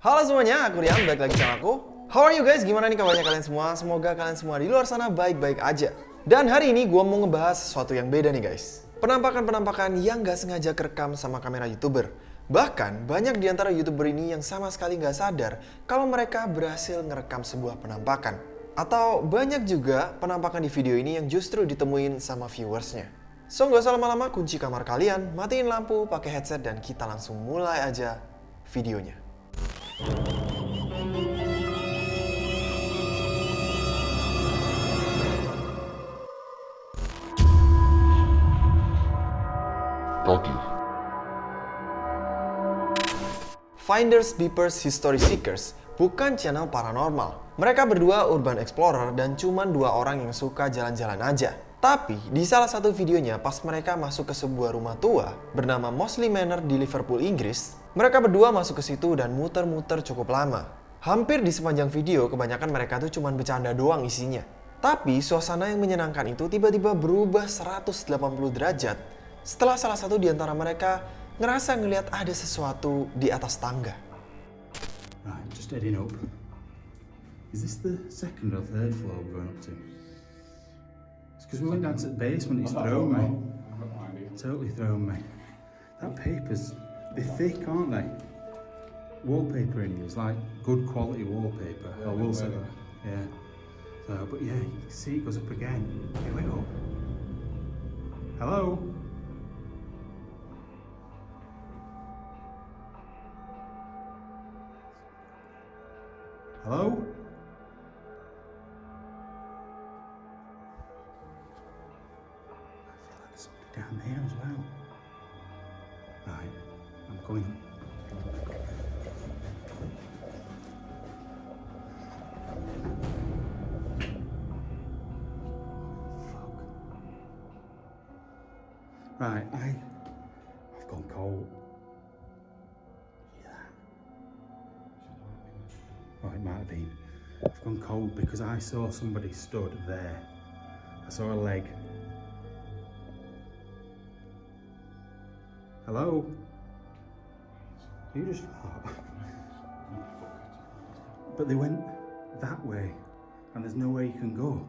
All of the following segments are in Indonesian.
Halo semuanya, aku Rian, balik lagi sama aku. How are you guys? Gimana nih kabarnya kalian semua? Semoga kalian semua di luar sana baik-baik aja. Dan hari ini gue mau ngebahas sesuatu yang beda nih guys. Penampakan-penampakan yang gak sengaja kerekam sama kamera YouTuber. Bahkan, banyak di antara YouTuber ini yang sama sekali gak sadar kalau mereka berhasil ngerekam sebuah penampakan. Atau banyak juga penampakan di video ini yang justru ditemuin sama viewersnya. So, gak usah lama-lama kunci kamar kalian, matiin lampu, pakai headset, dan kita langsung mulai aja videonya. Finders Beepers History Seekers bukan channel paranormal. Mereka berdua urban explorer dan cuma dua orang yang suka jalan-jalan aja. Tapi di salah satu videonya pas mereka masuk ke sebuah rumah tua bernama Mosley Manor di Liverpool, Inggris, mereka berdua masuk ke situ dan muter-muter cukup lama. Hampir di sepanjang video kebanyakan mereka tuh cuma bercanda doang isinya. Tapi suasana yang menyenangkan itu tiba-tiba berubah 180 derajat setelah salah satu di antara mereka ngerasa ngelihat ada sesuatu di atas tangga. Right, just heading up. Is this the second or third floor we're going up to? Because we went down to the basement, it's thrown me. Totally thrown me. That paper's, they're thick, aren't they? Wallpaper in here is like good quality wallpaper. I will say that. Yeah. So, but yeah, you can see it goes up again. Here we go. Hello? Hello? Right, I, I've gone cold. Yeah. Oh, it might have been. I've gone cold because I saw somebody stood there. I saw a leg. Hello? You just fart. But they went that way, and there's no way you can go.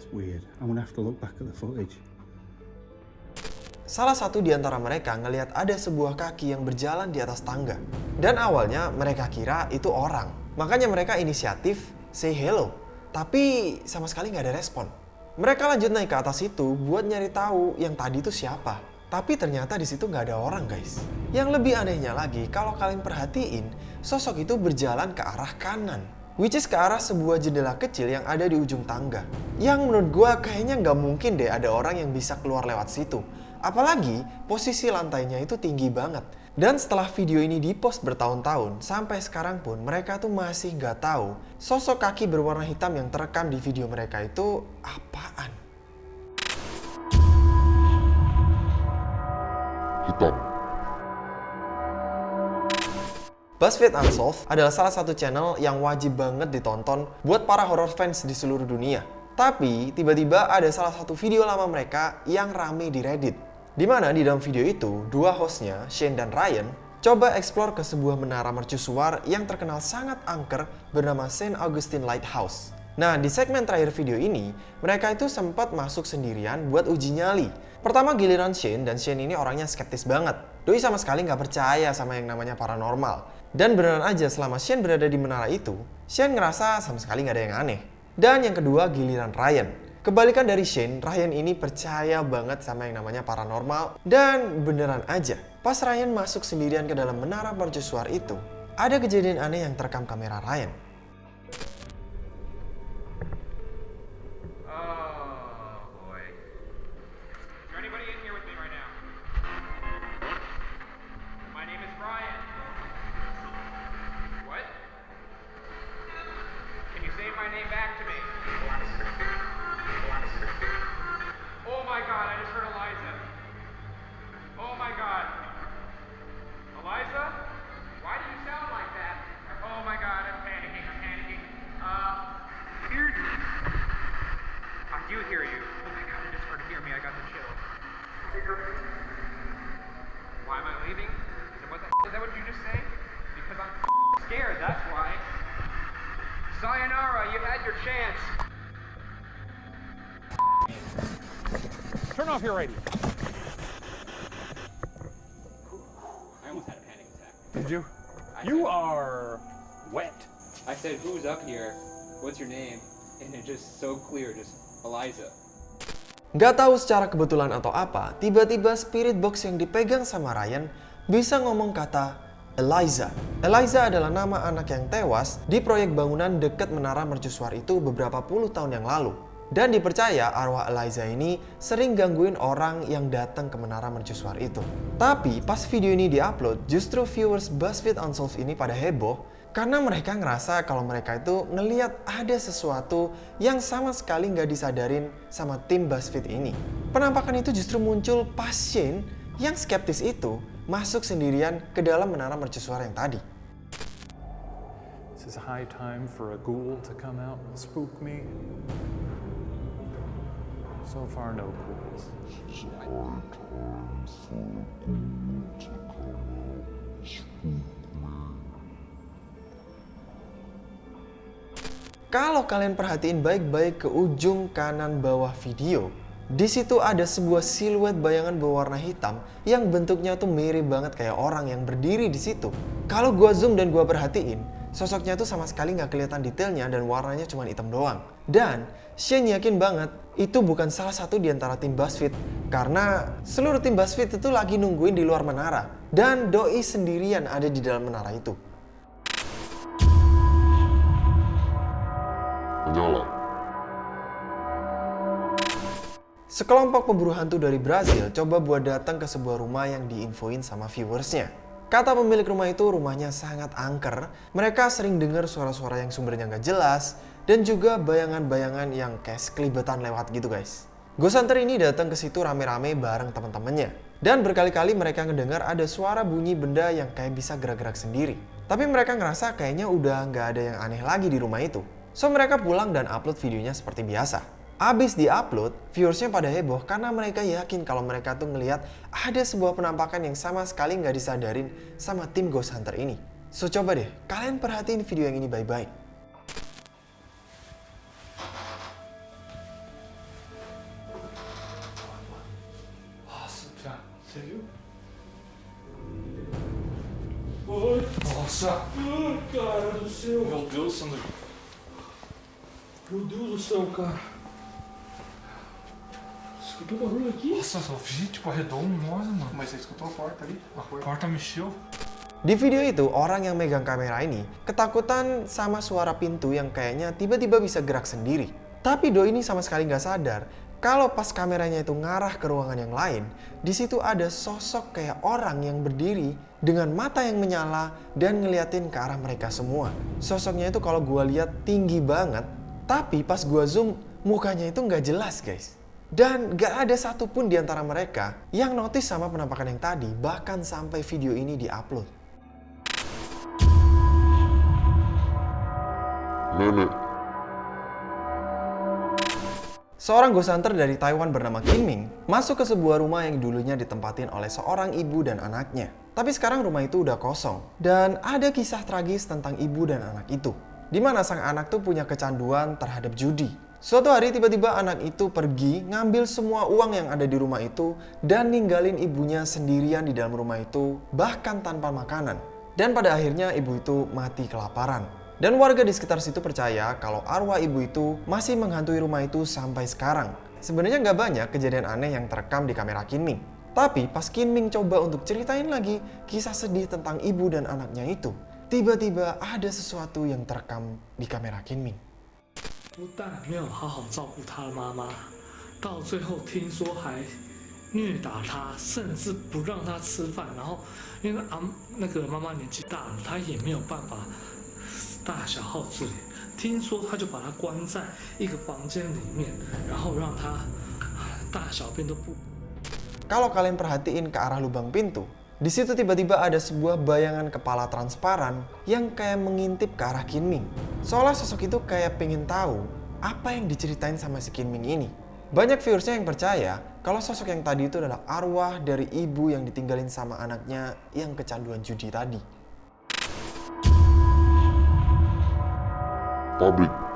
That's weird. I'm gonna have to look back at the footage. Salah satu di antara mereka ngelihat ada sebuah kaki yang berjalan di atas tangga. Dan awalnya mereka kira itu orang. Makanya mereka inisiatif say hello. Tapi sama sekali nggak ada respon. Mereka lanjut naik ke atas itu buat nyari tahu yang tadi itu siapa. Tapi ternyata di situ nggak ada orang guys. Yang lebih anehnya lagi, kalau kalian perhatiin, sosok itu berjalan ke arah kanan. Which is ke arah sebuah jendela kecil yang ada di ujung tangga. Yang menurut gua kayaknya nggak mungkin deh ada orang yang bisa keluar lewat situ. Apalagi posisi lantainya itu tinggi banget. Dan setelah video ini dipost bertahun-tahun, sampai sekarang pun mereka tuh masih nggak tahu sosok kaki berwarna hitam yang terekam di video mereka itu apaan. hitam, BuzzFeed Unsolved adalah salah satu channel yang wajib banget ditonton buat para horror fans di seluruh dunia. Tapi tiba-tiba ada salah satu video lama mereka yang rame di Reddit. Di mana di dalam video itu, dua hostnya, Shane dan Ryan, coba explore ke sebuah menara mercusuar yang terkenal sangat angker bernama St. Augustine Lighthouse. Nah, di segmen terakhir video ini, mereka itu sempat masuk sendirian buat uji nyali. Pertama giliran Shane, dan Shane ini orangnya skeptis banget. Doi sama sekali nggak percaya sama yang namanya paranormal. Dan beneran aja selama Shane berada di menara itu, Shane ngerasa sama sekali nggak ada yang aneh. Dan yang kedua giliran Ryan. Kebalikan dari Shane, Ryan ini percaya banget sama yang namanya paranormal. Dan beneran aja, pas Ryan masuk sendirian ke dalam menara mercusuar itu, ada kejadian aneh yang terekam kamera Ryan. Had your chance. Turn off your radio. I almost had a panic attack. Did you? I You said- are wet. I said, "Who's up here? What's your name?" And it just so clear, just Eliza. Nggak tahu secara kebetulan atau apa, tiba-tiba spirit box yang dipegang sama Ryan bisa ngomong kata Eliza. Eliza adalah nama anak yang tewas di proyek bangunan dekat menara mercusuar itu beberapa puluh tahun yang lalu. Dan dipercaya arwah Eliza ini sering gangguin orang yang datang ke menara mercusuar itu. Tapi pas video ini diupload, justru viewers BuzzFeed Unsolved ini pada heboh karena mereka ngerasa kalau mereka itu ngeliat ada sesuatu yang sama sekali nggak disadarin sama tim BuzzFeed ini. Penampakan itu justru muncul pas Shane yang skeptis itu masuk sendirian ke dalam menara mercusuar yang tadi. This is high time for a ghoul to come out and spook me. So far, no ghouls. It's a high time for a ghoul to come out and spook me. Kalau kalian perhatiin baik-baik ke ujung kanan bawah video, di situ ada sebuah siluet bayangan berwarna hitam yang bentuknya tuh mirip banget kayak orang yang berdiri di situ. Kalau gua zoom dan gua perhatiin, sosoknya tuh sama sekali nggak kelihatan detailnya dan warnanya cuma hitam doang. Dan Shane yakin banget itu bukan salah satu di antara tim BuzzFeed karena seluruh tim BuzzFeed itu lagi nungguin di luar menara dan Doi sendirian ada di dalam menara itu. Menyala. Sekelompok pemburu hantu dari Brazil coba buat datang ke sebuah rumah yang diinfoin sama viewersnya. Kata pemilik rumah itu rumahnya sangat angker, mereka sering dengar suara-suara yang sumbernya nggak jelas, dan juga bayangan-bayangan yang kayak sekelibetan lewat gitu guys. Ghost Hunter ini datang ke situ rame-rame bareng teman-temannya. Dan berkali-kali mereka ngedengar ada suara bunyi benda yang kayak bisa gerak-gerak sendiri. Tapi mereka ngerasa kayaknya udah nggak ada yang aneh lagi di rumah itu. So mereka pulang dan upload videonya seperti biasa. Abis di-upload, viewersnya pada heboh karena mereka yakin kalau mereka tuh ngelihat ada sebuah penampakan yang sama sekali nggak disadarin sama tim Ghost Hunter ini. So coba deh, kalian perhatiin video yang ini baik-baik. Cara do céu! Meu Deus, Sandro! Meu Deus do céu, cara! Escutou barulho aqui? Nossa, só vi tipo arredou um nós, mano. Mas você escutou a porta ali? A porta mexeu. Di video itu, orang yang megang kamera ini ketakutan sama suara pintu yang kayaknya tiba-tiba bisa gerak sendiri. Tapi Do ini sama sekali nggak sadar kalau pas kameranya itu ngarah ke ruangan yang lain, di situ ada sosok kayak orang yang berdiri dengan mata yang menyala dan ngeliatin ke arah mereka semua. Sosoknya itu kalau gua lihat tinggi banget, tapi pas gua zoom mukanya itu nggak jelas guys. Dan gak ada satupun di antara mereka yang notice sama penampakan yang tadi, bahkan sampai video ini diupload. Nenek. Seorang ghost hunter dari Taiwan bernama Kim Ming masuk ke sebuah rumah yang dulunya ditempatin oleh seorang ibu dan anaknya. Tapi sekarang rumah itu udah kosong. Dan ada kisah tragis tentang ibu dan anak itu. Di mana sang anak tuh punya kecanduan terhadap judi. Suatu hari tiba-tiba anak itu pergi ngambil semua uang yang ada di rumah itu dan ninggalin ibunya sendirian di dalam rumah itu bahkan tanpa makanan. Dan pada akhirnya ibu itu mati kelaparan. Dan warga di sekitar situ percaya kalau arwah ibu itu masih menghantui rumah itu sampai sekarang. Sebenarnya nggak banyak kejadian aneh yang terekam di kamera Kinming. Tapi pas Kinming coba untuk ceritain lagi kisah sedih tentang ibu dan anaknya itu, tiba-tiba ada sesuatu yang terekam di kamera Kinming. 不但没有好好照顾他的妈妈，到最后听说还虐打他，甚至不让他吃饭。然后因为阿那个妈妈年纪大了，她也没有办法大小号自理。听说他就把他关在一个房间里面，然后让他大小便都不 Kalau kalian perhatiin ke arah lubang pintu, di situ tiba-tiba ada sebuah bayangan kepala transparan yang kayak mengintip ke arah Kinming. Seolah sosok itu kayak pengen tahu apa yang diceritain sama si Kinming ini. Banyak viewersnya yang percaya kalau sosok yang tadi itu adalah arwah dari ibu yang ditinggalin sama anaknya yang kecanduan judi tadi. Pabrik.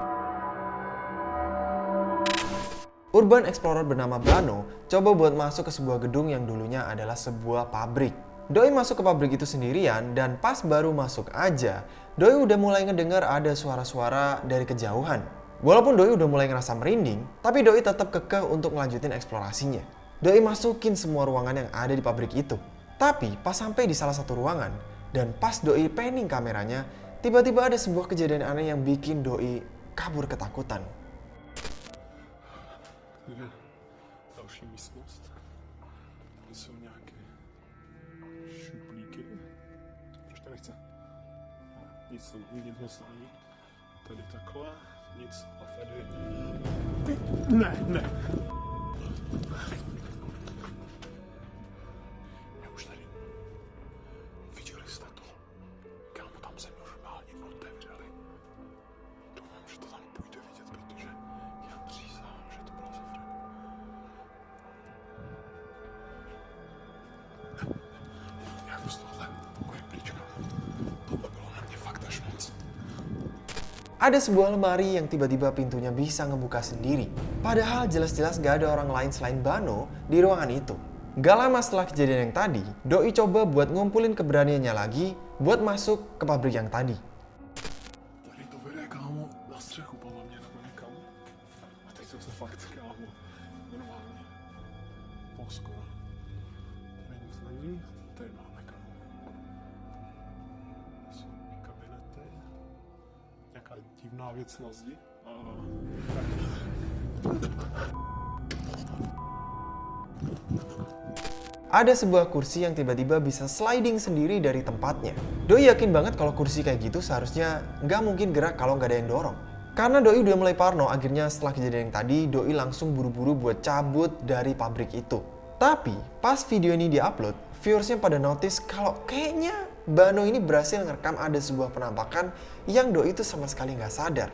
urban explorer bernama Bano coba buat masuk ke sebuah gedung yang dulunya adalah sebuah pabrik. Doi masuk ke pabrik itu sendirian dan pas baru masuk aja, Doi udah mulai ngedengar ada suara-suara dari kejauhan. Walaupun Doi udah mulai ngerasa merinding, tapi Doi tetap kekeh untuk ngelanjutin eksplorasinya. Doi masukin semua ruangan yang ada di pabrik itu. Tapi pas sampai di salah satu ruangan, dan pas Doi panning kameranya, tiba-tiba ada sebuah kejadian aneh yang bikin Doi kabur ketakutan. Nic nic moc není. Tady takhle, nic. A tady... Ne, ne. Ada sebuah lemari yang tiba-tiba pintunya bisa ngebuka sendiri. Padahal jelas-jelas gak ada orang lain selain Bano di ruangan itu. Gak lama setelah kejadian yang tadi, Doi coba buat ngumpulin keberaniannya lagi buat masuk ke pabrik yang tadi. Nějaká divná věc na zdi. Ada sebuah kursi yang tiba-tiba bisa sliding sendiri dari tempatnya. Doi yakin banget kalau kursi kayak gitu seharusnya nggak mungkin gerak kalau nggak ada yang dorong. Karena Doi udah mulai parno, akhirnya setelah kejadian yang tadi, Doi langsung buru-buru buat cabut dari pabrik itu. Tapi, pas video ini diupload, viewersnya pada notice kalau kayaknya Bano ini berhasil ngerekam ada sebuah penampakan yang Doi itu sama sekali nggak sadar.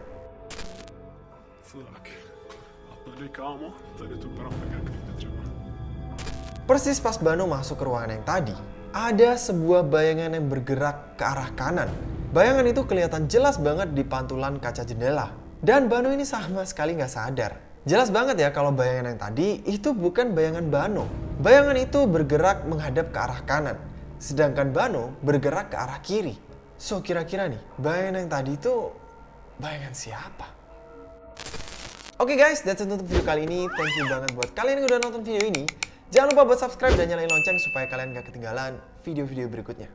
Persis pas Bano masuk ke ruangan yang tadi, ada sebuah bayangan yang bergerak ke arah kanan. Bayangan itu kelihatan jelas banget di pantulan kaca jendela. Dan Bano ini sama sekali nggak sadar. Jelas banget ya kalau bayangan yang tadi itu bukan bayangan Bano. Bayangan itu bergerak menghadap ke arah kanan. Sedangkan Bano bergerak ke arah kiri. So kira-kira nih, bayangan yang tadi itu bayangan siapa? Oke guys, that's it untuk video kali ini. Thank you banget buat kalian yang udah nonton video ini. Jangan lupa buat subscribe dan nyalain lonceng supaya kalian gak ketinggalan video-video berikutnya.